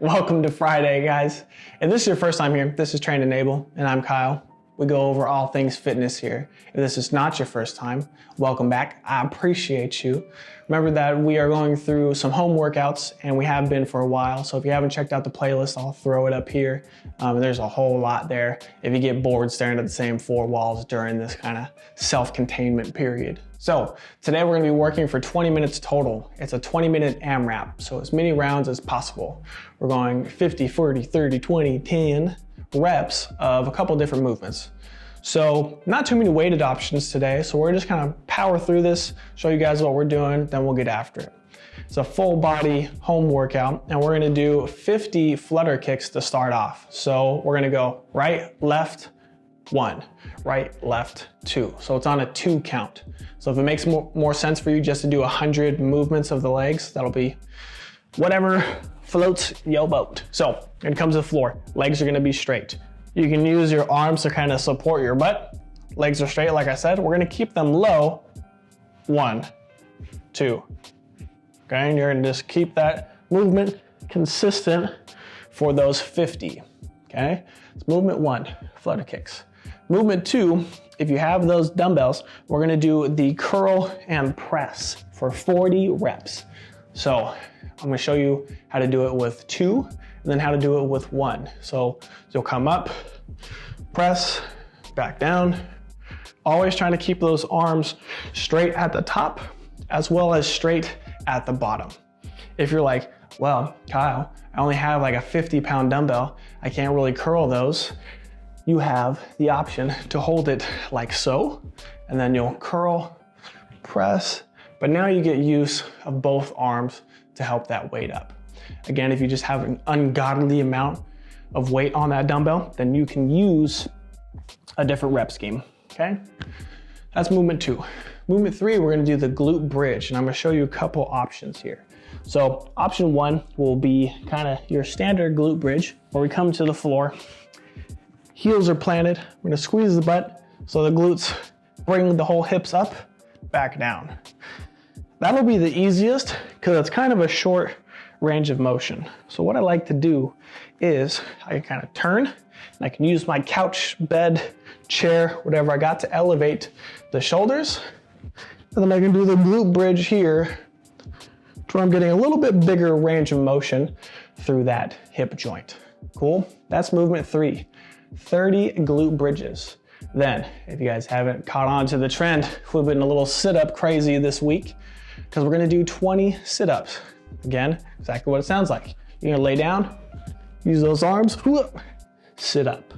Welcome to Friday, guys. If this is your first time here, this is Train Enable, and I'm Kyle. We go over all things fitness here. If this is not your first time, welcome back. I appreciate you. Remember that we are going through some home workouts, and we have been for a while. So if you haven't checked out the playlist, I'll throw it up here. Um, there's a whole lot there if you get bored staring at the same four walls during this kind of self-containment period. So today we're gonna be working for 20 minutes total. It's a 20 minute AMRAP, so as many rounds as possible. We're going 50, 40, 30, 20, 10 reps of a couple different movements. So not too many weighted options today, so we're just kind of power through this, show you guys what we're doing, then we'll get after it. It's a full body home workout, and we're gonna do 50 flutter kicks to start off. So we're gonna go right, left, one, right, left, two. So it's on a two count. So if it makes more, more sense for you just to do 100 movements of the legs, that'll be whatever floats your boat. So it comes to the floor, legs are gonna be straight. You can use your arms to kind of support your butt. Legs are straight, like I said. We're gonna keep them low. One, two. Okay, and you're gonna just keep that movement consistent for those 50. Okay, it's movement one, flutter kicks. Movement two, if you have those dumbbells, we're gonna do the curl and press for 40 reps. So I'm gonna show you how to do it with two and then how to do it with one. So you'll come up, press, back down, always trying to keep those arms straight at the top as well as straight at the bottom. If you're like, well, Kyle, I only have like a 50 pound dumbbell, I can't really curl those, you have the option to hold it like so, and then you'll curl, press, but now you get use of both arms to help that weight up. Again, if you just have an ungodly amount of weight on that dumbbell, then you can use a different rep scheme, okay? That's movement two. Movement three, we're gonna do the glute bridge, and I'm gonna show you a couple options here. So option one will be kind of your standard glute bridge, where we come to the floor, Heels are planted. We're gonna squeeze the butt so the glutes bring the whole hips up, back down. That'll be the easiest because it's kind of a short range of motion. So what I like to do is I can kind of turn and I can use my couch, bed, chair, whatever I got to elevate the shoulders. And then I can do the glute bridge here to where I'm getting a little bit bigger range of motion through that hip joint. Cool? That's movement three. 30 glute bridges. Then, if you guys haven't caught on to the trend, we've been a little sit-up crazy this week because we're gonna do 20 sit-ups. Again, exactly what it sounds like. You're gonna lay down, use those arms, whoop, sit up.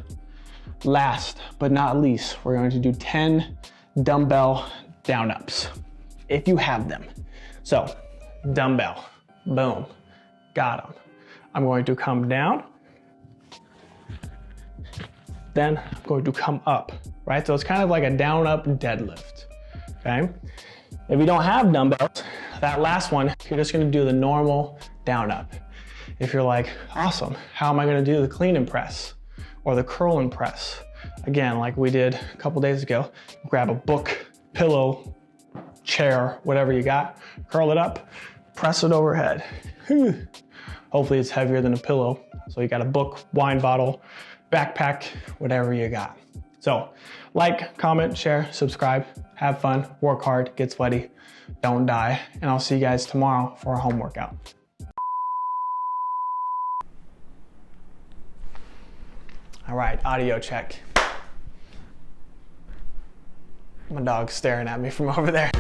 Last but not least, we're going to do 10 dumbbell down ups, if you have them. So, dumbbell, boom, got them. I'm going to come down, then I'm going to come up, right? So it's kind of like a down up deadlift, okay? If you don't have dumbbells, that last one, you're just gonna do the normal down up. If you're like, awesome, how am I gonna do the clean and press or the curl and press? Again, like we did a couple days ago, grab a book, pillow, chair, whatever you got, curl it up, press it overhead. Hopefully it's heavier than a pillow. So you got a book, wine bottle, backpack, whatever you got. So like, comment, share, subscribe, have fun, work hard, get sweaty, don't die, and I'll see you guys tomorrow for a home workout. All right, audio check. My dog's staring at me from over there.